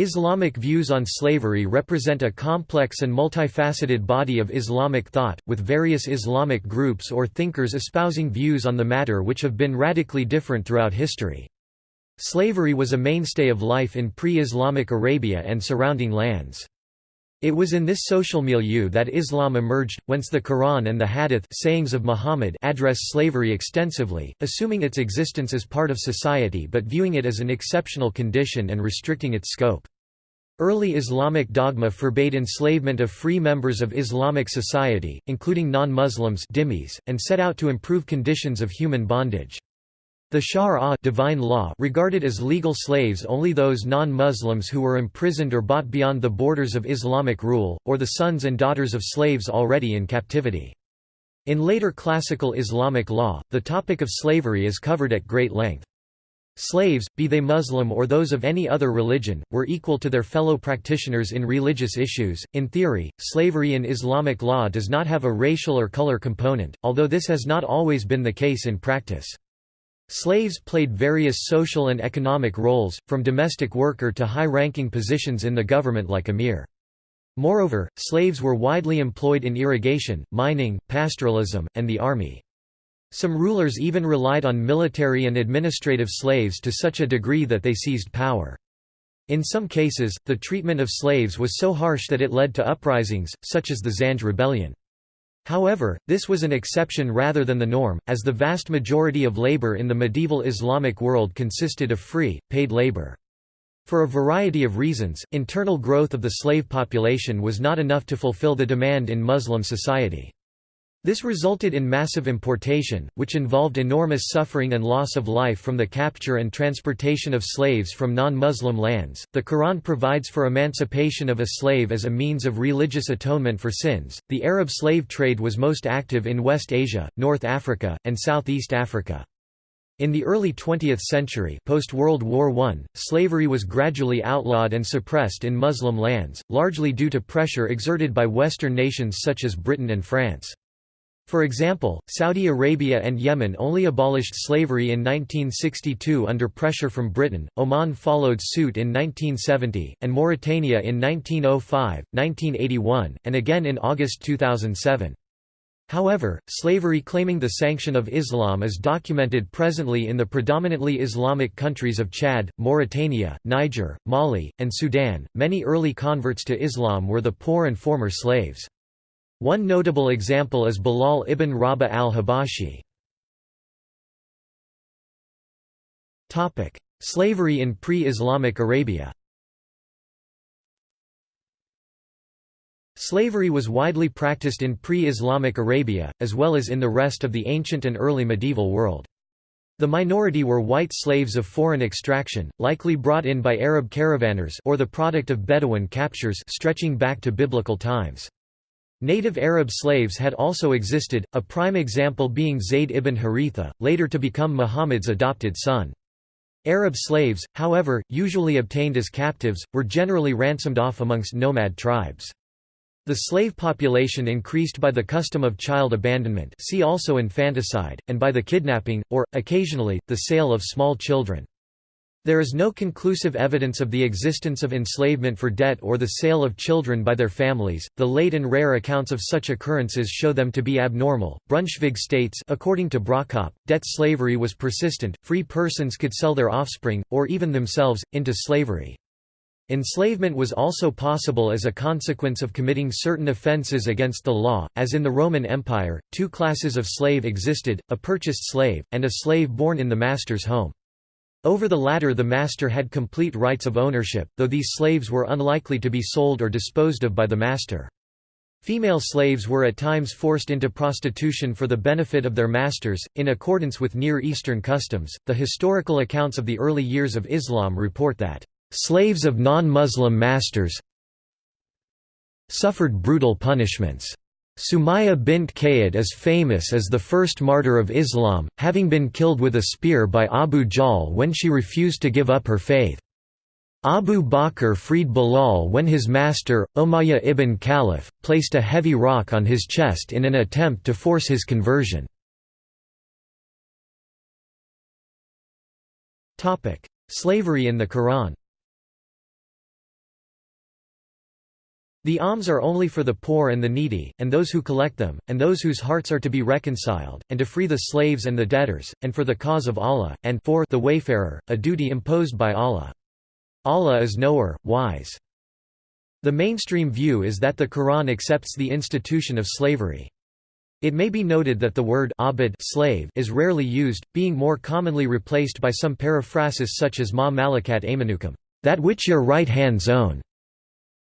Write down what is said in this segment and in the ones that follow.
Islamic views on slavery represent a complex and multifaceted body of Islamic thought, with various Islamic groups or thinkers espousing views on the matter which have been radically different throughout history. Slavery was a mainstay of life in pre-Islamic Arabia and surrounding lands. It was in this social milieu that Islam emerged, whence the Quran and the Hadith sayings of Muhammad address slavery extensively, assuming its existence as part of society but viewing it as an exceptional condition and restricting its scope. Early Islamic dogma forbade enslavement of free members of Islamic society, including non-Muslims and set out to improve conditions of human bondage. The Shari'ah divine law regarded as legal slaves only those non-Muslims who were imprisoned or bought beyond the borders of Islamic rule, or the sons and daughters of slaves already in captivity. In later classical Islamic law, the topic of slavery is covered at great length. Slaves, be they Muslim or those of any other religion, were equal to their fellow practitioners in religious issues. In theory, slavery in Islamic law does not have a racial or color component, although this has not always been the case in practice. Slaves played various social and economic roles, from domestic worker to high-ranking positions in the government like emir. Moreover, slaves were widely employed in irrigation, mining, pastoralism, and the army. Some rulers even relied on military and administrative slaves to such a degree that they seized power. In some cases, the treatment of slaves was so harsh that it led to uprisings, such as the Zanj rebellion. However, this was an exception rather than the norm, as the vast majority of labor in the medieval Islamic world consisted of free, paid labor. For a variety of reasons, internal growth of the slave population was not enough to fulfill the demand in Muslim society. This resulted in massive importation, which involved enormous suffering and loss of life from the capture and transportation of slaves from non-Muslim lands. The Quran provides for emancipation of a slave as a means of religious atonement for sins. The Arab slave trade was most active in West Asia, North Africa, and Southeast Africa. In the early 20th century post-World War I, slavery was gradually outlawed and suppressed in Muslim lands, largely due to pressure exerted by Western nations such as Britain and France. For example, Saudi Arabia and Yemen only abolished slavery in 1962 under pressure from Britain, Oman followed suit in 1970, and Mauritania in 1905, 1981, and again in August 2007. However, slavery claiming the sanction of Islam is documented presently in the predominantly Islamic countries of Chad, Mauritania, Niger, Mali, and Sudan. Many early converts to Islam were the poor and former slaves. One notable example is Bilal ibn Rabah al-Habashi. Slavery in pre-Islamic Arabia Slavery was widely practiced in pre-Islamic Arabia, as well as in the rest of the ancient and early medieval world. The minority were white slaves of foreign extraction, likely brought in by Arab caravanners or the product of Bedouin captures stretching back to biblical times. Native Arab slaves had also existed, a prime example being Zayd ibn Haritha, later to become Muhammad's adopted son. Arab slaves, however, usually obtained as captives, were generally ransomed off amongst nomad tribes. The slave population increased by the custom of child abandonment see also infanticide, and by the kidnapping, or, occasionally, the sale of small children. There is no conclusive evidence of the existence of enslavement for debt or the sale of children by their families. The late and rare accounts of such occurrences show them to be abnormal. Brunschvig states, according to Brockopp, debt slavery was persistent. Free persons could sell their offspring, or even themselves, into slavery. Enslavement was also possible as a consequence of committing certain offences against the law, as in the Roman Empire, two classes of slave existed, a purchased slave, and a slave born in the master's home. Over the latter the master had complete rights of ownership, though these slaves were unlikely to be sold or disposed of by the master. Female slaves were at times forced into prostitution for the benefit of their masters, in accordance with Near Eastern customs. The historical accounts of the early years of Islam report that, slaves of non Muslim masters suffered brutal punishments. Sumayya bint Khayyat is famous as the first martyr of Islam, having been killed with a spear by Abu Jahl when she refused to give up her faith. Abu Bakr freed Bilal when his master, Umayyah ibn Khalaf, placed a heavy rock on his chest in an attempt to force his conversion. Slavery in the Quran The alms are only for the poor and the needy, and those who collect them, and those whose hearts are to be reconciled, and to free the slaves and the debtors, and for the cause of Allah, and for the wayfarer, a duty imposed by Allah. Allah is knower, wise. The mainstream view is that the Quran accepts the institution of slavery. It may be noted that the word abid slave is rarely used, being more commonly replaced by some periphrasis such as ma malakat aymanukum, that which your right hands own.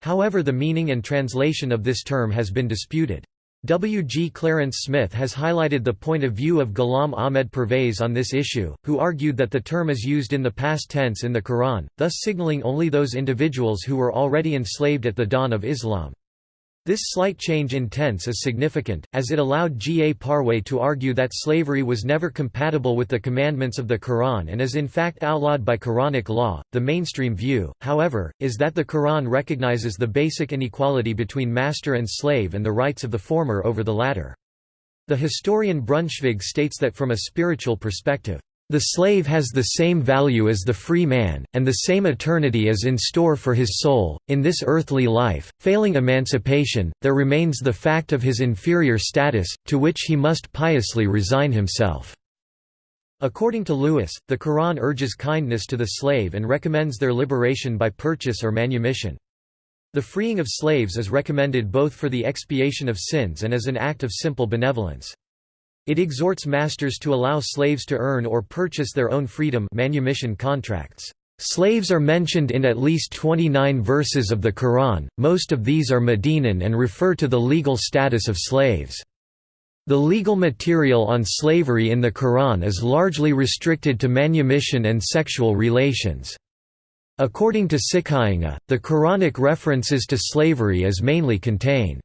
However the meaning and translation of this term has been disputed. W. G. Clarence Smith has highlighted the point of view of Ghulam Ahmed Pervez on this issue, who argued that the term is used in the past tense in the Quran, thus signaling only those individuals who were already enslaved at the dawn of Islam. This slight change in tense is significant, as it allowed G. A. Parwez to argue that slavery was never compatible with the commandments of the Quran and is in fact outlawed by Quranic law. The mainstream view, however, is that the Quran recognizes the basic inequality between master and slave and the rights of the former over the latter. The historian Brunschvig states that from a spiritual perspective, the slave has the same value as the free man, and the same eternity is in store for his soul. In this earthly life, failing emancipation, there remains the fact of his inferior status, to which he must piously resign himself. According to Lewis, the Quran urges kindness to the slave and recommends their liberation by purchase or manumission. The freeing of slaves is recommended both for the expiation of sins and as an act of simple benevolence. It exhorts masters to allow slaves to earn or purchase their own freedom manumission contracts. Slaves are mentioned in at least 29 verses of the Quran, most of these are Medinan and refer to the legal status of slaves. The legal material on slavery in the Quran is largely restricted to manumission and sexual relations. According to Sikainga, the Quranic references to slavery is mainly contain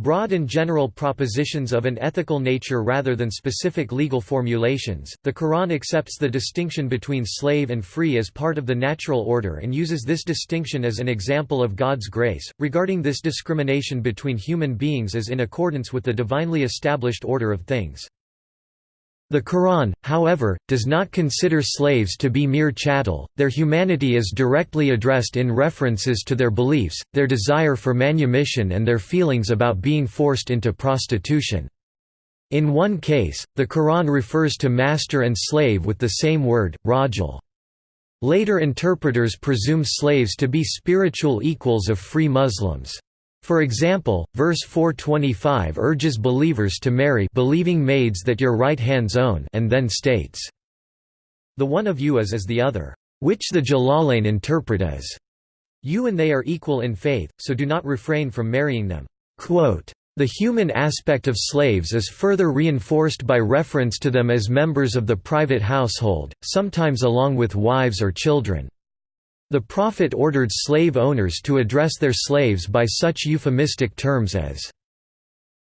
Broad and general propositions of an ethical nature rather than specific legal formulations. The Quran accepts the distinction between slave and free as part of the natural order and uses this distinction as an example of God's grace, regarding this discrimination between human beings as in accordance with the divinely established order of things. The Quran, however, does not consider slaves to be mere chattel, their humanity is directly addressed in references to their beliefs, their desire for manumission and their feelings about being forced into prostitution. In one case, the Quran refers to master and slave with the same word, rajul. Later interpreters presume slaves to be spiritual equals of free Muslims. For example, verse 425 urges believers to marry believing maids that your right hands own and then states, The one of you is as the other, which the Jalalain interpret as, You and they are equal in faith, so do not refrain from marrying them. Quote, the human aspect of slaves is further reinforced by reference to them as members of the private household, sometimes along with wives or children. The Prophet ordered slave owners to address their slaves by such euphemistic terms as,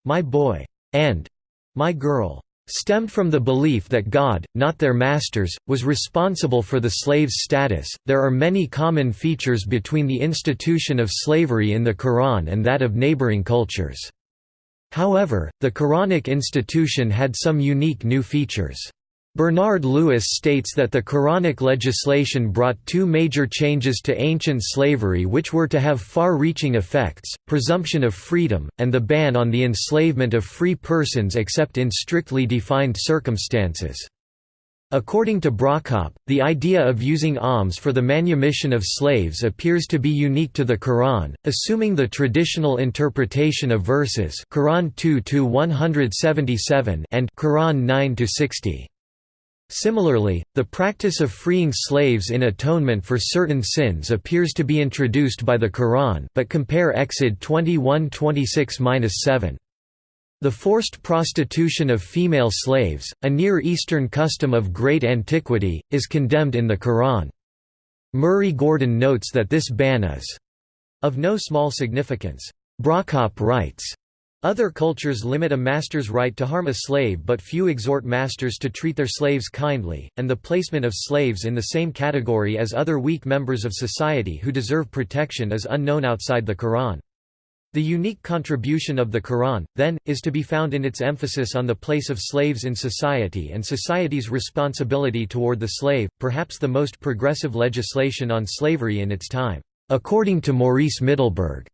my boy, and my girl, stemmed from the belief that God, not their masters, was responsible for the slave's status. There are many common features between the institution of slavery in the Quran and that of neighboring cultures. However, the Quranic institution had some unique new features. Bernard Lewis states that the Quranic legislation brought two major changes to ancient slavery which were to have far-reaching effects, presumption of freedom, and the ban on the enslavement of free persons except in strictly defined circumstances. According to Brockopp, the idea of using alms for the manumission of slaves appears to be unique to the Quran, assuming the traditional interpretation of verses Quran 2-177 and Quran 9-60. Similarly, the practice of freeing slaves in atonement for certain sins appears to be introduced by the Quran but compare Exod 21:26-7. The forced prostitution of female slaves, a Near Eastern custom of great antiquity, is condemned in the Quran. Murray Gordon notes that this ban is of no small significance. Brockopp writes, other cultures limit a master's right to harm a slave but few exhort masters to treat their slaves kindly, and the placement of slaves in the same category as other weak members of society who deserve protection is unknown outside the Quran. The unique contribution of the Quran, then, is to be found in its emphasis on the place of slaves in society and society's responsibility toward the slave, perhaps the most progressive legislation on slavery in its time. According to Maurice Middleberg,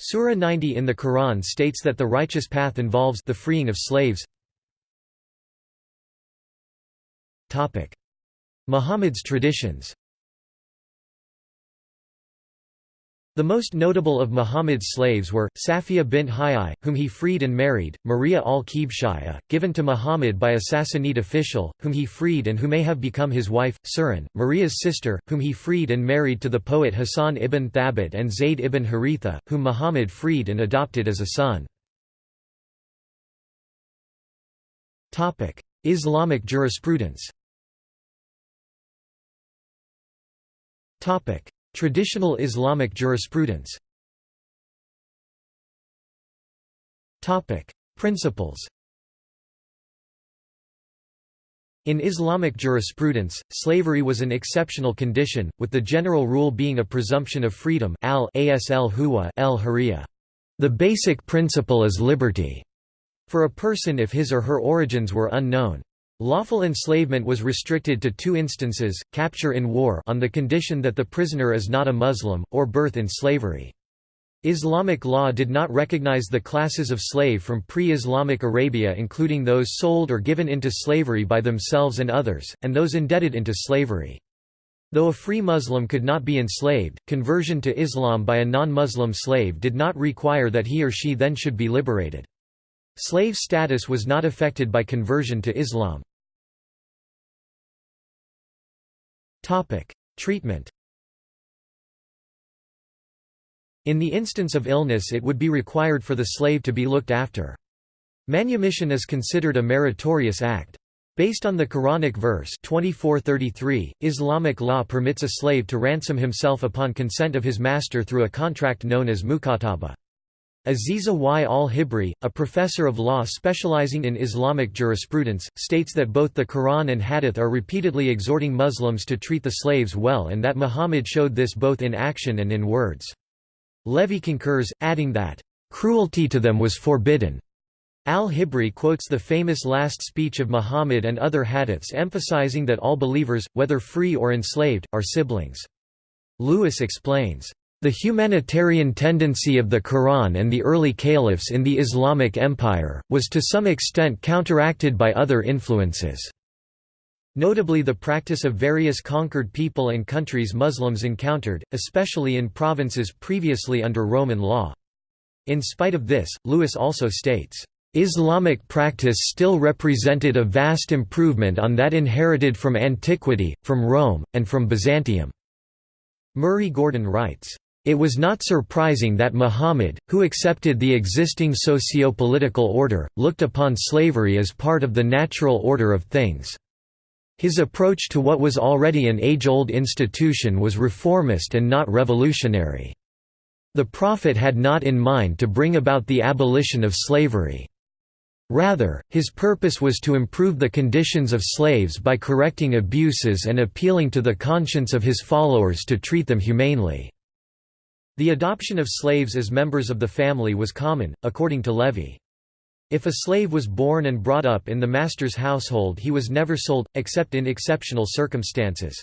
Surah 90 in the Quran states that the righteous path involves the freeing of slaves. Muhammad's traditions The most notable of Muhammad's slaves were, Safiya bint Huyai, whom he freed and married, Maria al-Qibtiyya, given to Muhammad by a Sassanid official, whom he freed and who may have become his wife, Surin, Maria's sister, whom he freed and married to the poet Hassan ibn Thabit and Zayd ibn Haritha, whom Muhammad freed and adopted as a son. Islamic jurisprudence Traditional Islamic jurisprudence. Principles. In Islamic jurisprudence, slavery was an exceptional condition, with the general rule being a presumption of freedom al asl huwa el The basic principle is liberty. For a person if his or her origins were unknown. Lawful enslavement was restricted to two instances, capture in war on the condition that the prisoner is not a Muslim, or birth in slavery. Islamic law did not recognize the classes of slave from pre-Islamic Arabia including those sold or given into slavery by themselves and others, and those indebted into slavery. Though a free Muslim could not be enslaved, conversion to Islam by a non-Muslim slave did not require that he or she then should be liberated. Slave status was not affected by conversion to Islam. Treatment In the instance of illness it would be required for the slave to be looked after. Manumission is considered a meritorious act. Based on the Quranic verse 24:33, Islamic law permits a slave to ransom himself upon consent of his master through a contract known as mukataba. Aziza Y. al-Hibri, a professor of law specializing in Islamic jurisprudence, states that both the Quran and Hadith are repeatedly exhorting Muslims to treat the slaves well and that Muhammad showed this both in action and in words. Levy concurs, adding that, "...cruelty to them was forbidden." Al-Hibri quotes the famous last speech of Muhammad and other hadiths emphasizing that all believers, whether free or enslaved, are siblings. Lewis explains, the humanitarian tendency of the Quran and the early caliphs in the Islamic Empire, was to some extent counteracted by other influences. Notably the practice of various conquered people and countries Muslims encountered, especially in provinces previously under Roman law. In spite of this, Lewis also states, Islamic practice still represented a vast improvement on that inherited from antiquity, from Rome, and from Byzantium." Murray Gordon writes, it was not surprising that Muhammad, who accepted the existing socio-political order, looked upon slavery as part of the natural order of things. His approach to what was already an age-old institution was reformist and not revolutionary. The Prophet had not in mind to bring about the abolition of slavery. Rather, his purpose was to improve the conditions of slaves by correcting abuses and appealing to the conscience of his followers to treat them humanely. The adoption of slaves as members of the family was common, according to Levy. If a slave was born and brought up in the master's household he was never sold, except in exceptional circumstances.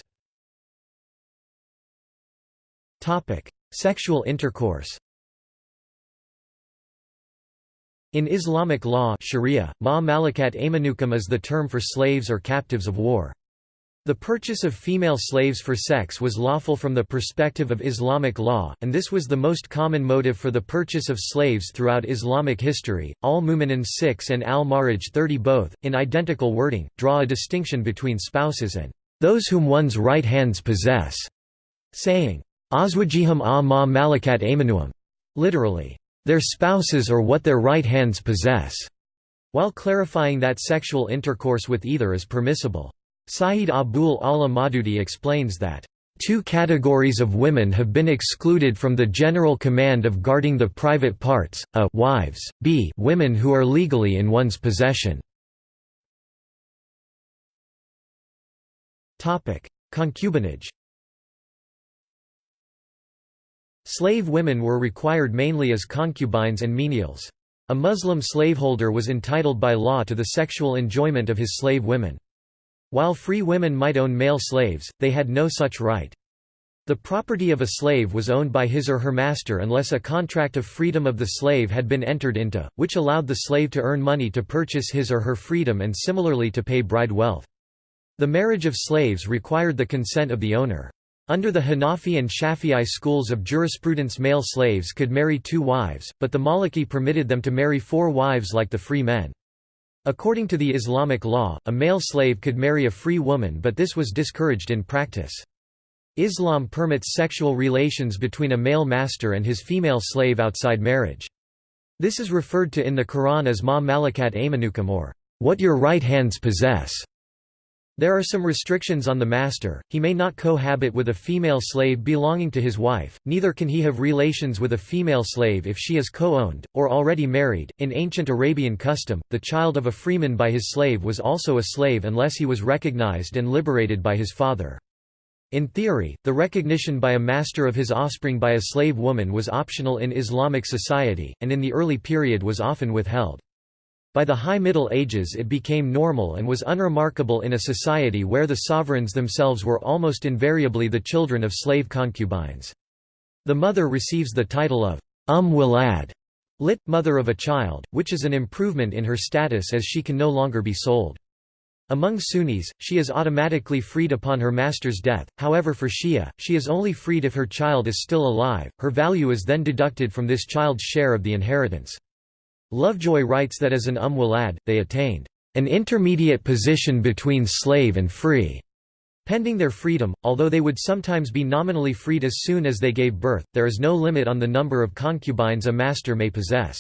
Sexual intercourse In Islamic law sharia, ma malakat is the term for slaves or captives of war. The purchase of female slaves for sex was lawful from the perspective of Islamic law, and this was the most common motive for the purchase of slaves throughout Islamic history. Al Mu'minin 6 and Al Ma'arij 30 both, in identical wording, draw a distinction between spouses and those whom one's right hands possess, saying, Azwajihum a ma malakat aymanuhum, literally, their spouses or what their right hands possess, while clarifying that sexual intercourse with either is permissible. Sayyid Abul Ala Maududi explains that, Two categories of women have been excluded from the general command of guarding the private parts, a wives, b women who are legally in one's possession. Concubinage Slave women were required mainly as concubines and menials. A Muslim slaveholder was entitled by law to the sexual enjoyment of his slave women. While free women might own male slaves, they had no such right. The property of a slave was owned by his or her master unless a contract of freedom of the slave had been entered into, which allowed the slave to earn money to purchase his or her freedom and similarly to pay bride wealth. The marriage of slaves required the consent of the owner. Under the Hanafi and Shafi'i schools of jurisprudence male slaves could marry two wives, but the Maliki permitted them to marry four wives like the free men. According to the Islamic law, a male slave could marry a free woman but this was discouraged in practice. Islam permits sexual relations between a male master and his female slave outside marriage. This is referred to in the Quran as ma malakat aymanukum or what your right hands possess. There are some restrictions on the master, he may not cohabit with a female slave belonging to his wife, neither can he have relations with a female slave if she is co-owned, or already married. In ancient Arabian custom, the child of a freeman by his slave was also a slave unless he was recognized and liberated by his father. In theory, the recognition by a master of his offspring by a slave woman was optional in Islamic society, and in the early period was often withheld. By the High Middle Ages it became normal and was unremarkable in a society where the sovereigns themselves were almost invariably the children of slave concubines. The mother receives the title of Umm Walad, lit, mother of a child, which is an improvement in her status as she can no longer be sold. Among Sunnis, she is automatically freed upon her master's death, however for Shia, she is only freed if her child is still alive, her value is then deducted from this child's share of the inheritance. Lovejoy writes that as an umm walad, they attained an intermediate position between slave and free. Pending their freedom, although they would sometimes be nominally freed as soon as they gave birth, there is no limit on the number of concubines a master may possess.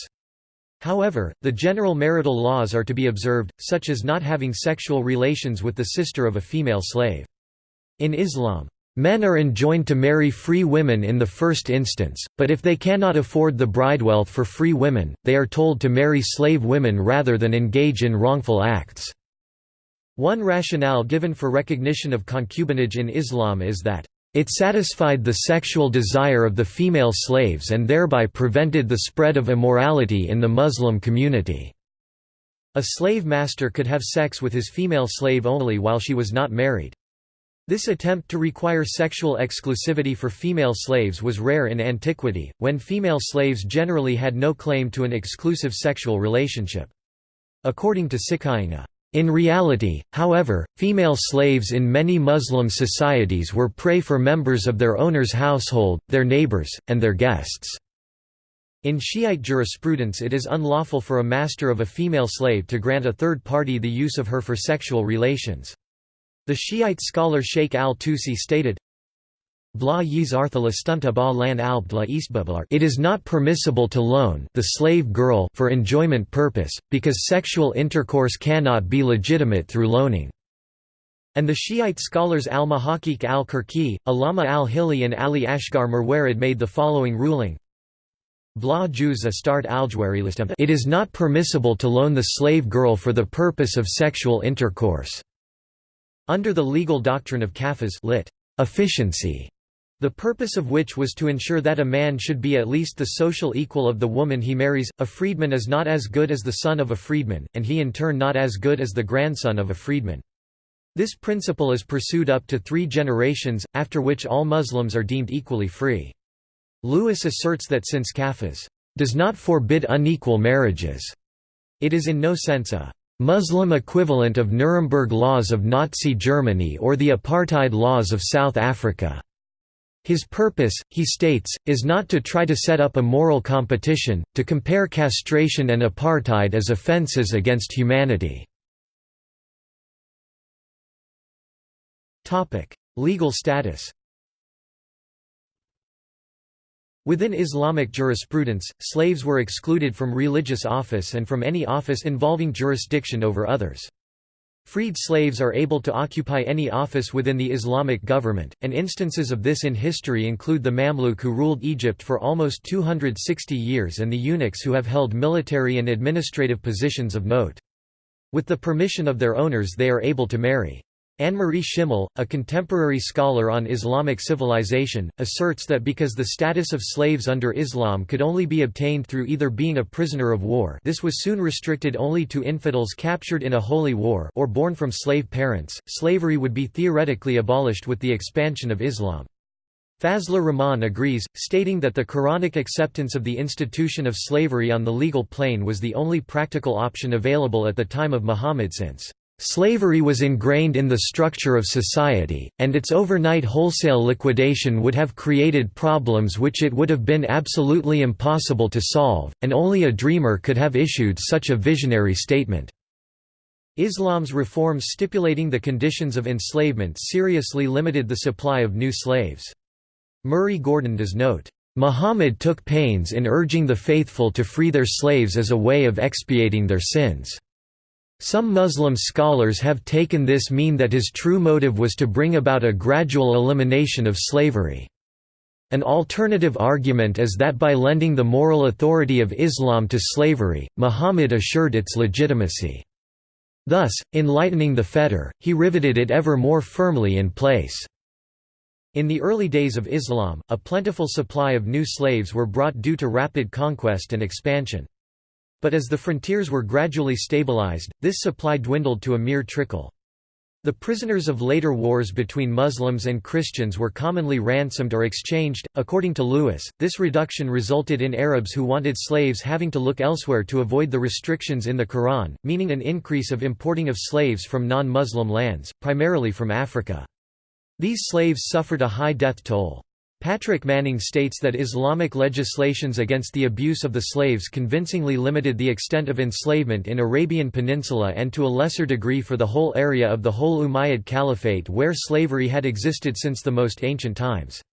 However, the general marital laws are to be observed, such as not having sexual relations with the sister of a female slave. In Islam, Men are enjoined to marry free women in the first instance, but if they cannot afford the bridewealth for free women, they are told to marry slave women rather than engage in wrongful acts. One rationale given for recognition of concubinage in Islam is that it satisfied the sexual desire of the female slaves and thereby prevented the spread of immorality in the Muslim community. A slave master could have sex with his female slave only while she was not married. This attempt to require sexual exclusivity for female slaves was rare in antiquity, when female slaves generally had no claim to an exclusive sexual relationship. According to Sikainga, in reality, however, female slaves in many Muslim societies were prey for members of their owner's household, their neighbors, and their guests. In Shiite jurisprudence it is unlawful for a master of a female slave to grant a third party the use of her for sexual relations. The Shiite scholar Sheikh al-Tusi stated, It is not permissible to loan the slave girl for enjoyment purpose, because sexual intercourse cannot be legitimate through loaning. And the Shiite scholars al-Muhaqqiq al-Kirki, Alama al-Hilli and Ali Asghar Marwarid made the following ruling. It is not permissible to loan the slave girl for the purpose of sexual intercourse. Under the legal doctrine of kafas lit. Efficiency the purpose of which was to ensure that a man should be at least the social equal of the woman he marries. A freedman is not as good as the son of a freedman, and he in turn not as good as the grandson of a freedman. This principle is pursued up to three generations, after which all Muslims are deemed equally free. Lewis asserts that since kafas does not forbid unequal marriages, it is in no sense a Muslim equivalent of Nuremberg laws of Nazi Germany or the apartheid laws of South Africa. His purpose, he states, is not to try to set up a moral competition, to compare castration and apartheid as offences against humanity. Legal status Within Islamic jurisprudence, slaves were excluded from religious office and from any office involving jurisdiction over others. Freed slaves are able to occupy any office within the Islamic government, and instances of this in history include the Mamluk who ruled Egypt for almost 260 years and the eunuchs who have held military and administrative positions of note. With the permission of their owners they are able to marry. Annemarie Schimmel, a contemporary scholar on Islamic civilization, asserts that because the status of slaves under Islam could only be obtained through either being a prisoner of war this was soon restricted only to infidels captured in a holy war or born from slave parents, slavery would be theoretically abolished with the expansion of Islam. Fazlur Rahman agrees, stating that the Quranic acceptance of the institution of slavery on the legal plane was the only practical option available at the time of Muhammad since Slavery was ingrained in the structure of society, and its overnight wholesale liquidation would have created problems which it would have been absolutely impossible to solve, and only a dreamer could have issued such a visionary statement. Islam's reforms stipulating the conditions of enslavement seriously limited the supply of new slaves. Murray Gordon does note, "...Muhammad took pains in urging the faithful to free their slaves as a way of expiating their sins." Some Muslim scholars have taken this mean that his true motive was to bring about a gradual elimination of slavery. An alternative argument is that by lending the moral authority of Islam to slavery, Muhammad assured its legitimacy. Thus, in lightening the fetter, he riveted it ever more firmly in place. In the early days of Islam, a plentiful supply of new slaves were brought due to rapid conquest and expansion. But as the frontiers were gradually stabilized, this supply dwindled to a mere trickle. The prisoners of later wars between Muslims and Christians were commonly ransomed or exchanged. According to Lewis, this reduction resulted in Arabs who wanted slaves having to look elsewhere to avoid the restrictions in the Quran, meaning an increase of importing of slaves from non Muslim lands, primarily from Africa. These slaves suffered a high death toll. Patrick Manning states that Islamic legislations against the abuse of the slaves convincingly limited the extent of enslavement in Arabian Peninsula and to a lesser degree for the whole area of the whole Umayyad Caliphate where slavery had existed since the most ancient times.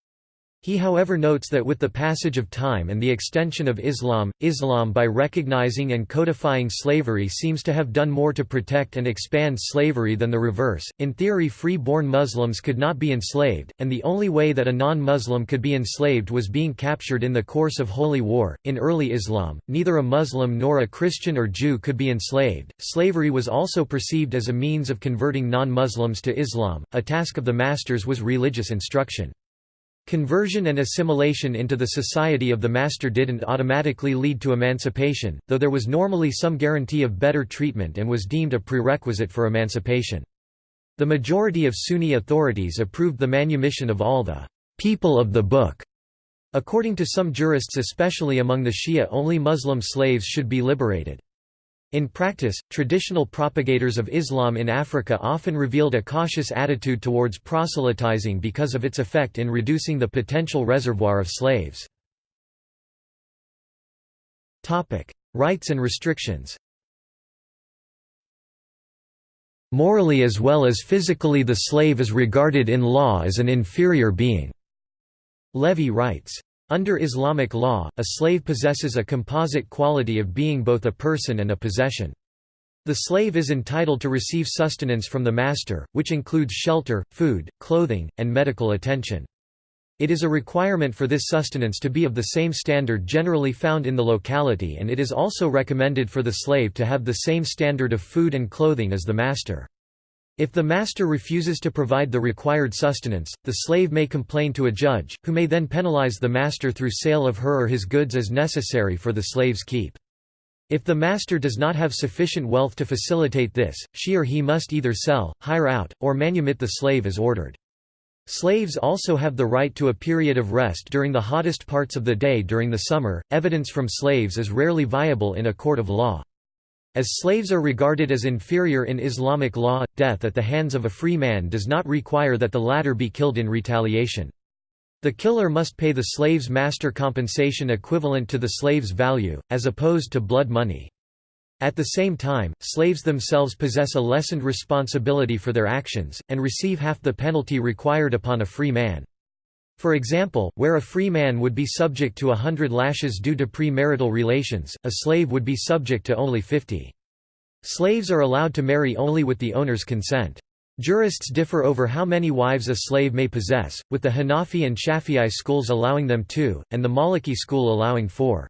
He however notes that with the passage of time and the extension of Islam, Islam by recognizing and codifying slavery seems to have done more to protect and expand slavery than the reverse. In theory free-born Muslims could not be enslaved, and the only way that a non-Muslim could be enslaved was being captured in the course of holy war. In early Islam, neither a Muslim nor a Christian or Jew could be enslaved. Slavery was also perceived as a means of converting non-Muslims to Islam. A task of the masters was religious instruction. Conversion and assimilation into the society of the master didn't automatically lead to emancipation, though there was normally some guarantee of better treatment and was deemed a prerequisite for emancipation. The majority of Sunni authorities approved the manumission of all the people of the book. According to some jurists especially among the Shia only Muslim slaves should be liberated. In practice, traditional propagators of Islam in Africa often revealed a cautious attitude towards proselytizing because of its effect in reducing the potential reservoir of slaves. Rights and restrictions Morally as well as physically the slave is regarded in law as an inferior being. Levy writes, under Islamic law, a slave possesses a composite quality of being both a person and a possession. The slave is entitled to receive sustenance from the master, which includes shelter, food, clothing, and medical attention. It is a requirement for this sustenance to be of the same standard generally found in the locality and it is also recommended for the slave to have the same standard of food and clothing as the master. If the master refuses to provide the required sustenance, the slave may complain to a judge, who may then penalize the master through sale of her or his goods as necessary for the slave's keep. If the master does not have sufficient wealth to facilitate this, she or he must either sell, hire out, or manumit the slave as ordered. Slaves also have the right to a period of rest during the hottest parts of the day during the summer. Evidence from slaves is rarely viable in a court of law. As slaves are regarded as inferior in Islamic law, death at the hands of a free man does not require that the latter be killed in retaliation. The killer must pay the slave's master compensation equivalent to the slave's value, as opposed to blood money. At the same time, slaves themselves possess a lessened responsibility for their actions, and receive half the penalty required upon a free man. For example, where a free man would be subject to a hundred lashes due to premarital relations, a slave would be subject to only fifty. Slaves are allowed to marry only with the owner's consent. Jurists differ over how many wives a slave may possess, with the Hanafi and Shafi'i schools allowing them two, and the Maliki school allowing four.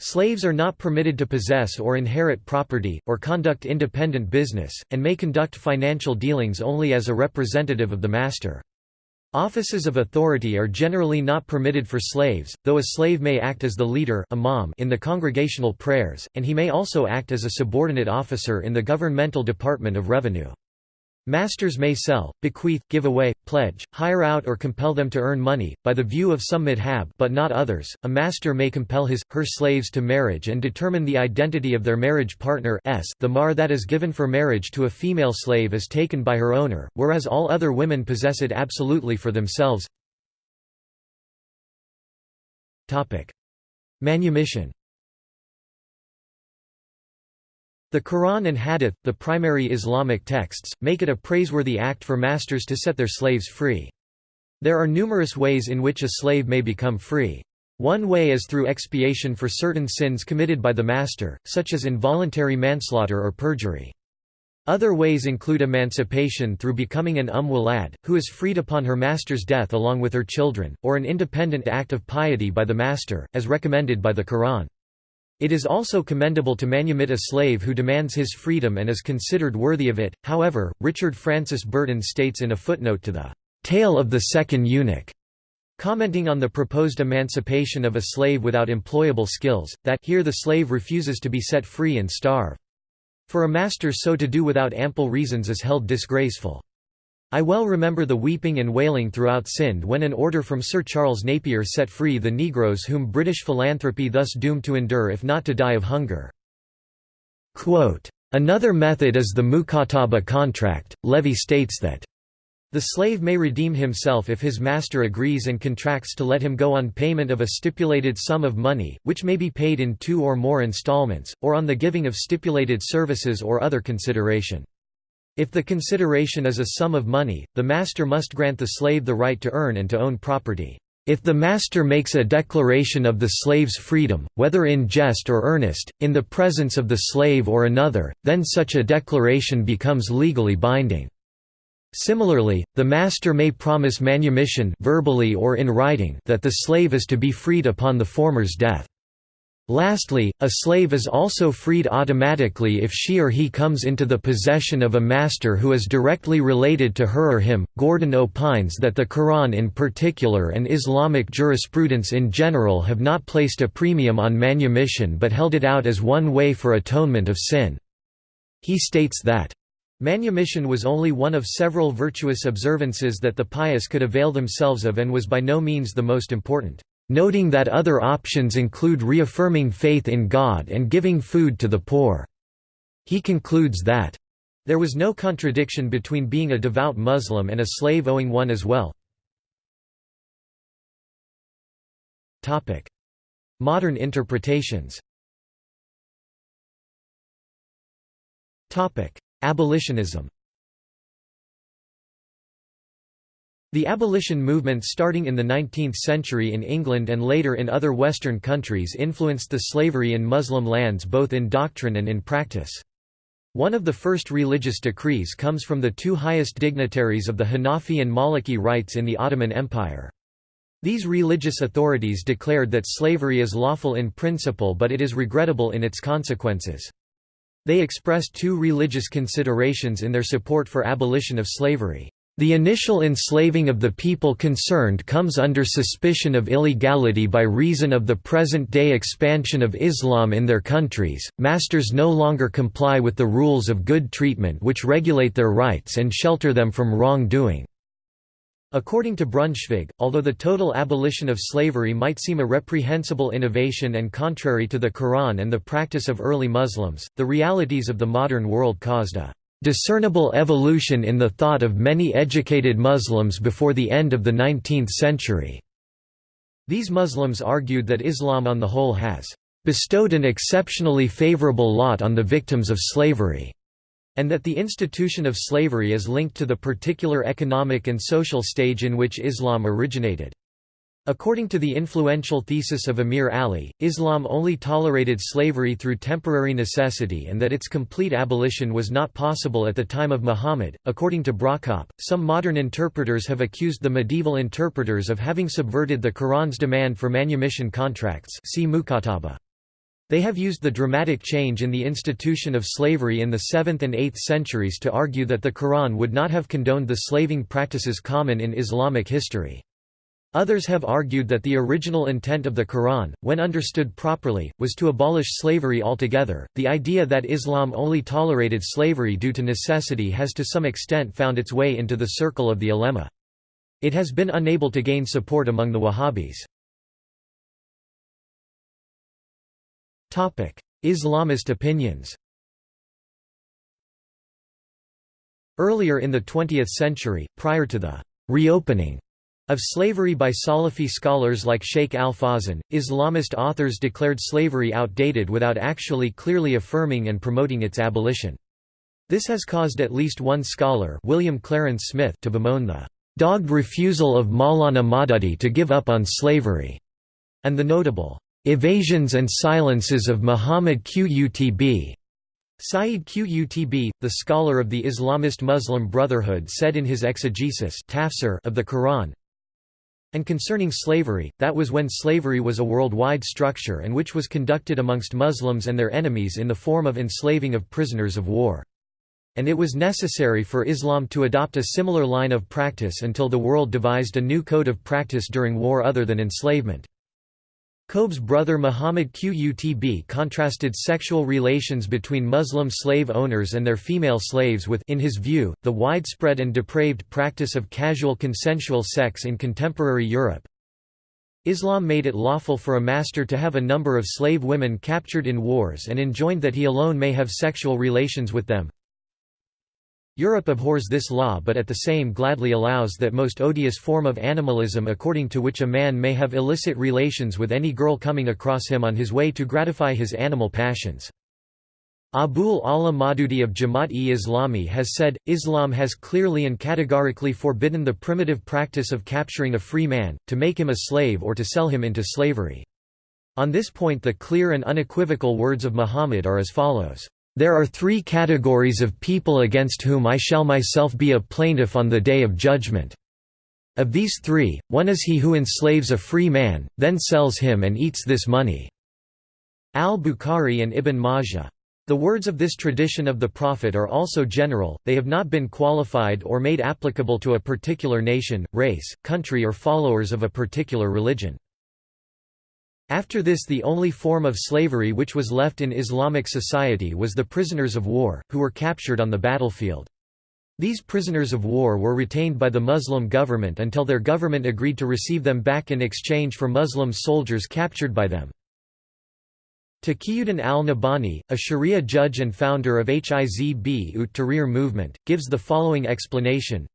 Slaves are not permitted to possess or inherit property, or conduct independent business, and may conduct financial dealings only as a representative of the master. Offices of authority are generally not permitted for slaves, though a slave may act as the leader imam in the congregational prayers, and he may also act as a subordinate officer in the governmental department of revenue. Masters may sell, bequeath, give away, pledge, hire out or compel them to earn money, by the view of some madhab but not others. A master may compel his, her slaves to marriage and determine the identity of their marriage partner s the mahr that is given for marriage to a female slave is taken by her owner, whereas all other women possess it absolutely for themselves. Manumission The Quran and Hadith, the primary Islamic texts, make it a praiseworthy act for masters to set their slaves free. There are numerous ways in which a slave may become free. One way is through expiation for certain sins committed by the master, such as involuntary manslaughter or perjury. Other ways include emancipation through becoming an umm walad, who is freed upon her master's death along with her children, or an independent act of piety by the master, as recommended by the Quran. It is also commendable to manumit a slave who demands his freedom and is considered worthy of it. However, Richard Francis Burton states in a footnote to the Tale of the Second Eunuch, commenting on the proposed emancipation of a slave without employable skills, that here the slave refuses to be set free and starve. For a master so to do without ample reasons is held disgraceful. I well remember the weeping and wailing throughout Sindh when an order from Sir Charles Napier set free the Negroes whom British philanthropy thus doomed to endure if not to die of hunger. Quote, Another method is the mukataba contract. Levy states that the slave may redeem himself if his master agrees and contracts to let him go on payment of a stipulated sum of money, which may be paid in two or more installments, or on the giving of stipulated services or other consideration. If the consideration is a sum of money, the master must grant the slave the right to earn and to own property. If the master makes a declaration of the slave's freedom, whether in jest or earnest, in the presence of the slave or another, then such a declaration becomes legally binding. Similarly, the master may promise manumission verbally or in writing that the slave is to be freed upon the former's death. Lastly, a slave is also freed automatically if she or he comes into the possession of a master who is directly related to her or him. Gordon opines that the Quran in particular and Islamic jurisprudence in general have not placed a premium on manumission but held it out as one way for atonement of sin. He states that Manumission was only one of several virtuous observances that the pious could avail themselves of and was by no means the most important noting that other options include reaffirming faith in God and giving food to the poor. He concludes that, there was no contradiction between being a devout Muslim and a slave owing one as well. Modern interpretations Abolitionism The abolition movement starting in the 19th century in England and later in other Western countries influenced the slavery in Muslim lands both in doctrine and in practice. One of the first religious decrees comes from the two highest dignitaries of the Hanafi and Maliki rites in the Ottoman Empire. These religious authorities declared that slavery is lawful in principle but it is regrettable in its consequences. They expressed two religious considerations in their support for abolition of slavery. The initial enslaving of the people concerned comes under suspicion of illegality by reason of the present-day expansion of Islam in their countries. Masters no longer comply with the rules of good treatment which regulate their rights and shelter them from wrongdoing. According to Brunschvig, although the total abolition of slavery might seem a reprehensible innovation and contrary to the Quran and the practice of early Muslims, the realities of the modern world caused a discernible evolution in the thought of many educated Muslims before the end of the 19th century. These Muslims argued that Islam on the whole has bestowed an exceptionally favorable lot on the victims of slavery, and that the institution of slavery is linked to the particular economic and social stage in which Islam originated. According to the influential thesis of Amir Ali, Islam only tolerated slavery through temporary necessity and that its complete abolition was not possible at the time of Muhammad. According to Brockopp, some modern interpreters have accused the medieval interpreters of having subverted the Quran's demand for manumission contracts. See. They have used the dramatic change in the institution of slavery in the 7th and 8th centuries to argue that the Quran would not have condoned the slaving practices common in Islamic history. Others have argued that the original intent of the Quran, when understood properly, was to abolish slavery altogether. The idea that Islam only tolerated slavery due to necessity has to some extent found its way into the circle of the ulema. It has been unable to gain support among the Wahhabis. Topic: Islamist opinions Earlier in the 20th century, prior to the reopening of slavery by Salafi scholars like Sheikh al-Fawzan, Islamist authors declared slavery outdated without actually clearly affirming and promoting its abolition. This has caused at least one scholar William Clarence Smith to bemoan the "...dogged refusal of Maulana Maududi to give up on slavery", and the notable "...evasions and silences of Muhammad Qutb." Sayyid Qutb, the scholar of the Islamist Muslim Brotherhood said in his exegesis of the Quran, and concerning slavery, that was when slavery was a worldwide structure and which was conducted amongst Muslims and their enemies in the form of enslaving of prisoners of war. And it was necessary for Islam to adopt a similar line of practice until the world devised a new code of practice during war other than enslavement. Qutb's brother Muhammad Qutb contrasted sexual relations between Muslim slave owners and their female slaves with in his view, the widespread and depraved practice of casual consensual sex in contemporary Europe. Islam made it lawful for a master to have a number of slave women captured in wars and enjoined that he alone may have sexual relations with them. Europe abhors this law but at the same gladly allows that most odious form of animalism according to which a man may have illicit relations with any girl coming across him on his way to gratify his animal passions. Abul A'la Maududi of Jamaat-e-Islami has said, Islam has clearly and categorically forbidden the primitive practice of capturing a free man, to make him a slave or to sell him into slavery. On this point the clear and unequivocal words of Muhammad are as follows. There are three categories of people against whom I shall myself be a plaintiff on the day of judgment. Of these three, one is he who enslaves a free man, then sells him and eats this money." Al-Bukhari and Ibn Majah. The words of this tradition of the Prophet are also general, they have not been qualified or made applicable to a particular nation, race, country or followers of a particular religion. After this the only form of slavery which was left in Islamic society was the prisoners of war, who were captured on the battlefield. These prisoners of war were retained by the Muslim government until their government agreed to receive them back in exchange for Muslim soldiers captured by them. Taqiyuddin al-Nabhani, a Sharia judge and founder of Hizb ut Tahrir movement, gives the following explanation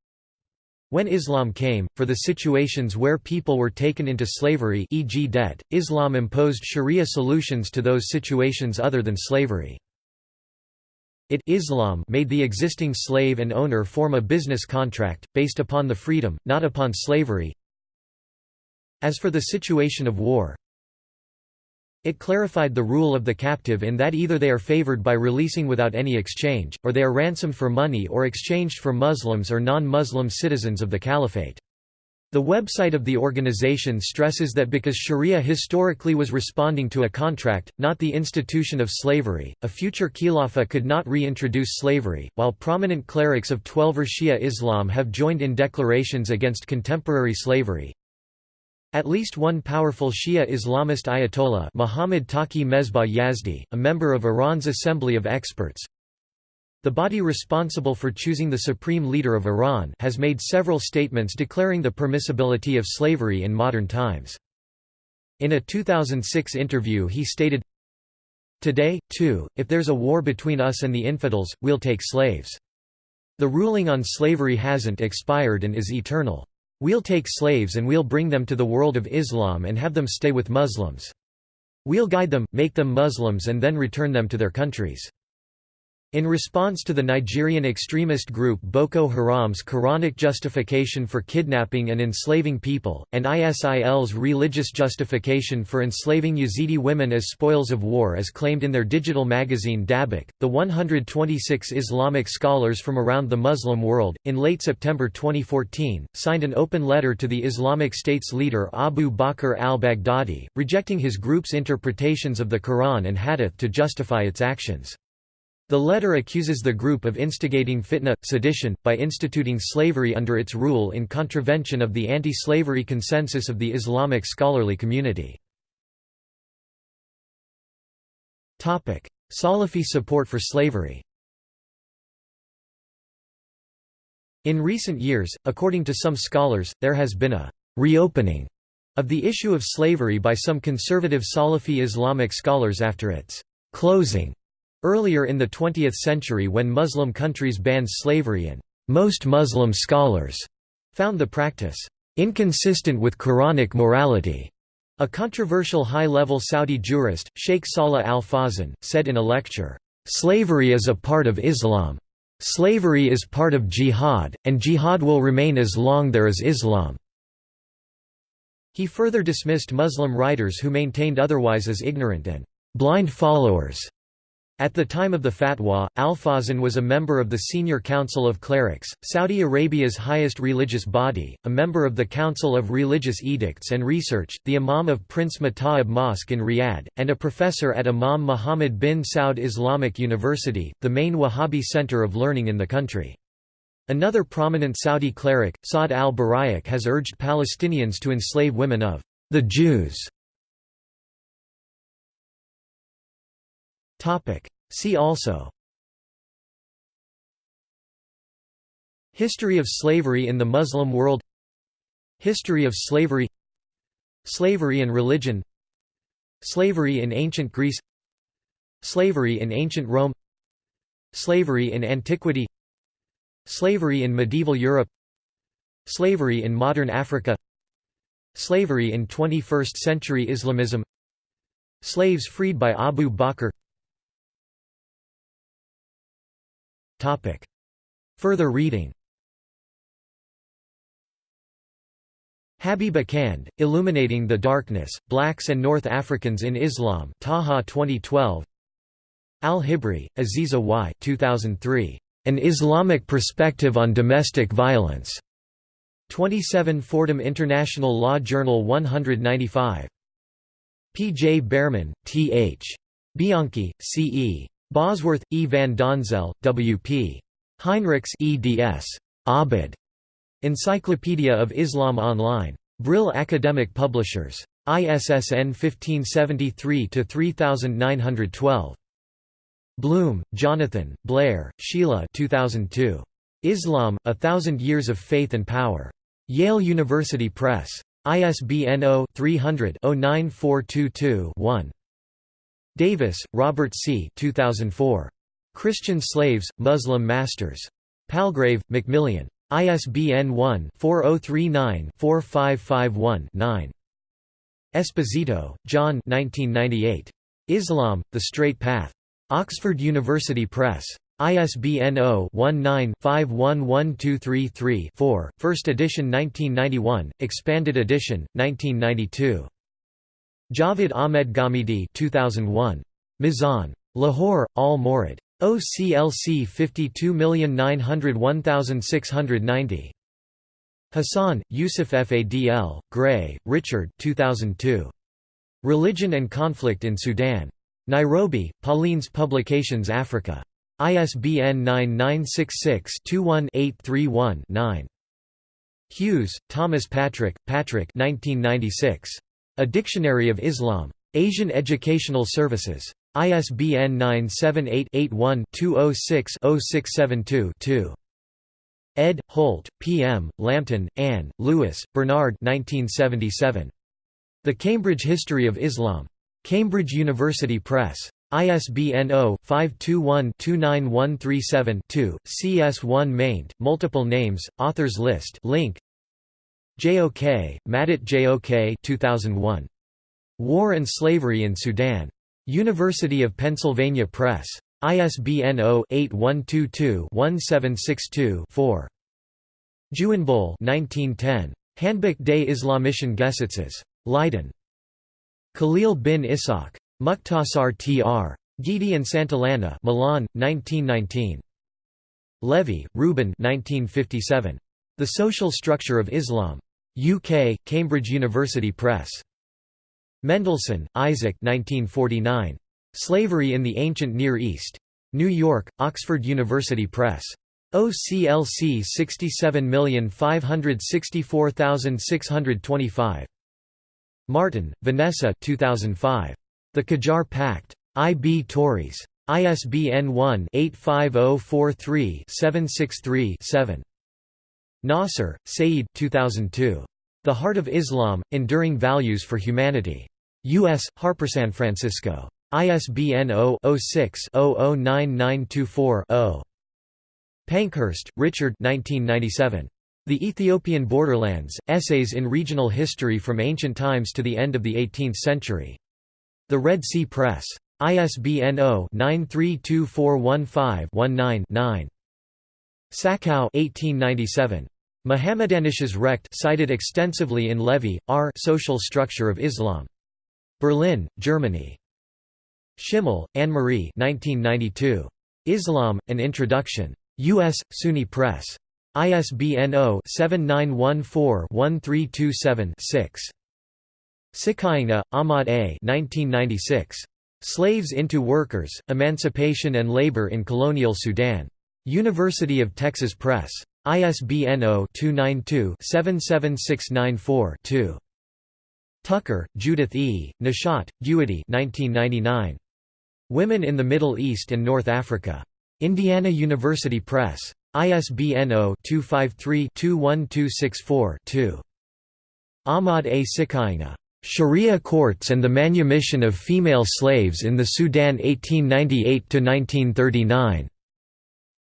when Islam came, for the situations where people were taken into slavery e.g. debt, Islam imposed sharia solutions to those situations other than slavery. It Islam made the existing slave and owner form a business contract, based upon the freedom, not upon slavery. As for the situation of war, it clarified the rule of the captive in that either they are favored by releasing without any exchange, or they are ransomed for money or exchanged for Muslims or non-Muslim citizens of the caliphate. The website of the organization stresses that because Sharia historically was responding to a contract, not the institution of slavery, a future Khilafah could not reintroduce slavery, while prominent clerics of Twelver Shia Islam have joined in declarations against contemporary slavery. At least one powerful Shia Islamist Ayatollah Muhammad Taqi Mesbah Yazdi, a member of Iran's Assembly of Experts, the body responsible for choosing the supreme leader of Iran has made several statements declaring the permissibility of slavery in modern times. In a 2006 interview he stated, Today, too, if there's a war between us and the infidels, we'll take slaves. The ruling on slavery hasn't expired and is eternal. We'll take slaves and we'll bring them to the world of Islam and have them stay with Muslims. We'll guide them, make them Muslims and then return them to their countries. In response to the Nigerian extremist group Boko Haram's Quranic justification for kidnapping and enslaving people, and ISIL's religious justification for enslaving Yazidi women as spoils of war as claimed in their digital magazine Dabiq, the 126 Islamic scholars from around the Muslim world, in late September 2014, signed an open letter to the Islamic State's leader Abu Bakr al-Baghdadi, rejecting his group's interpretations of the Quran and Hadith to justify its actions. The letter accuses the group of instigating fitna, sedition, by instituting slavery under its rule in contravention of the anti-slavery consensus of the Islamic scholarly community. Salafi support for slavery In recent years, according to some scholars, there has been a «reopening» of the issue of slavery by some conservative Salafi Islamic scholars after its «closing» earlier in the 20th century when Muslim countries banned slavery and most Muslim scholars found the practice «inconsistent with Quranic morality». A controversial high-level Saudi jurist, Sheikh Salah al-Fawzan, said in a lecture, "...slavery is a part of Islam. Slavery is part of jihad, and jihad will remain as long there is Islam." He further dismissed Muslim writers who maintained otherwise as ignorant and blind followers at the time of the fatwa, Al-Fawzan was a member of the Senior Council of Clerics, Saudi Arabia's highest religious body, a member of the Council of Religious Edicts and Research, the Imam of Prince Mata'ib Mosque in Riyadh, and a professor at Imam Muhammad bin Saud Islamic University, the main Wahhabi center of learning in the country. Another prominent Saudi cleric, Saad al-Buraik has urged Palestinians to enslave women of the Jews See also. History of slavery in the Muslim world. History of slavery. Slavery and religion. Slavery in ancient Greece. Slavery in ancient Rome. Slavery in antiquity. Slavery in medieval Europe. Slavery in modern Africa. Slavery in 21st-century Islamism. Slaves freed by Abu Bakr Topic. Further reading Habib Akand, Illuminating the Darkness, Blacks and North Africans in Islam Taha 2012 Al-Hibri, Aziza Y 2003. An Islamic Perspective on Domestic Violence. 27 Fordham International Law Journal 195. P. J. Bearman, T. H. Bianchi, C. E. Bosworth, E. van Donzel, W. P. Heinrichs eds. Abid. Encyclopedia of Islam Online. Brill Academic Publishers. ISSN 1573-3912. Bloom, Jonathan, Blair, Sheila 2002. Islam, A Thousand Years of Faith and Power. Yale University Press. ISBN 0-300-09422-1. Davis, Robert C. 2004. Christian Slaves, Muslim Masters. Palgrave, Macmillan. ISBN 1-4039-4551-9. Esposito, John 1998. Islam, The Straight Path. Oxford University Press. ISBN 0-19-511233-4, First edition 1991, expanded edition, 1992. Javed Ahmed Ghamidi 2001. Mizan. Lahore, Al Mawrid. OCLC 52901690. Hassan, Yusuf Fadl, Gray, Richard 2002. Religion and Conflict in Sudan. Nairobi, Paulines Publications Africa. ISBN 9966-21-831-9. Hughes, Thomas Patrick, Patrick 1996. A Dictionary of Islam. Asian Educational Services. ISBN 978-81-206-0672-2. Ed. Holt, P. M., Lambton, Anne, Lewis, Bernard 1977. The Cambridge History of Islam. Cambridge University Press. ISBN 0-521-29137-2, CS1 maint, multiple names, authors list link JOK, Madut JOK 2001. War and Slavery in Sudan. University of Pennsylvania Press. ISBN 0-8122-1762-4. Juynboll 1910. Handbuch des Islamischen Gesetzes. Leiden. Khalil bin Ishaq. Mukhtasar Tr. Guidi and Santillana Milan, 1919. Levy, Reuben 1957. The Social Structure of Islam. UK, Cambridge University Press. Mendelsohn, Isaac 1949. Slavery in the Ancient Near East. New York, Oxford University Press. OCLC 67564625. Martin, Vanessa 2005. The Qajar Pact. I.B. Tauris. ISBN 1-85043-763-7. Nasser, Said 2002. The Heart of Islam, Enduring Values for Humanity. U.S., Harper San Francisco. ISBN 0-06-009924-0. Pankhurst, Richard 1997. The Ethiopian Borderlands, Essays in Regional History from Ancient Times to the End of the Eighteenth Century. The Red Sea Press. ISBN 0-932415-19-9. Sachau 1897. Mohammedanisches Recht cited extensively in Levy, R. Social Structure of Islam. Berlin, Germany. Schimmel, Annemarie 1992. Islam, An Introduction. U.S., SUNY Press. ISBN 0-7914-1327-6. Sikainga, Ahmad A. 1996. Slaves into Workers, Emancipation and Labor in Colonial Sudan. University of Texas Press. ISBN 0-292-77694-2. Tucker, Judith E., Nashat, Guity 1999. Women in the Middle East and North Africa. Indiana University Press. ISBN 0-253-21264-2. Ahmad A. Sikainga. Sharia Courts and the Manumission of Female Slaves in the Sudan 1898–1939.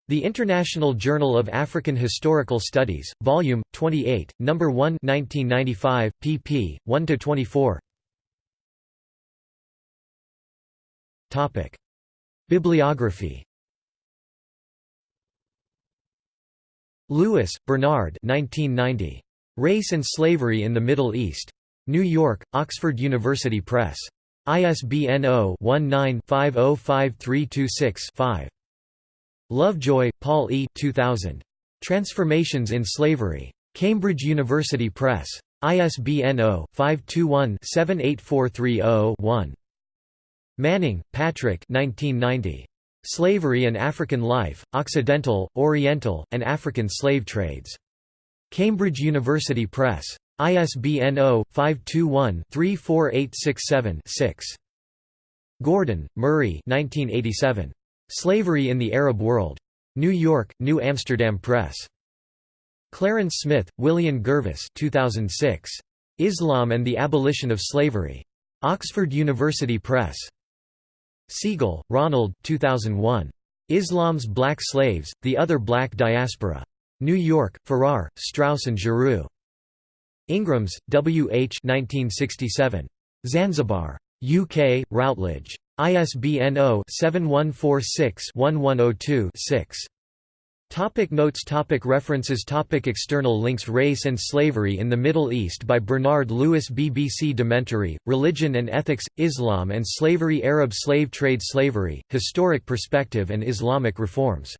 The International Journal of African Historical Studies, Volume 28, Number 1, 1995, pp. 1–24 Topic: Bibliography. Lewis, Bernard 1990. Race and Slavery in the Middle East. New York, Oxford University Press. ISBN 0-19-505326-5. Lovejoy, Paul E. 2000. Transformations in Slavery. Cambridge University Press. ISBN 0-521-78430-1. Manning, Patrick 1990. Slavery and African Life, Occidental, Oriental, and African Slave Trades. Cambridge University Press. ISBN 0-521-34867-6. Gordon, Murray 1987. Slavery in the Arab World. New York, New Amsterdam Press. Clarence Smith, William Gervase 2006. Islam and the Abolition of Slavery. Oxford University Press. Segal, Ronald 2001. Islam's Black Slaves, The Other Black Diaspora. New York, Farrar, Straus and Giroux. Ingrams, W. H. 1967. Zanzibar. UK, Routledge. ISBN 0-7146-1102-6. Topic notes. Topic References. Topic External links. Race and Slavery in the Middle East by Bernard Lewis BBC Dementary, Religion and Ethics, Islam and Slavery Arab Slave Trade Slavery, Historic Perspective and Islamic Reforms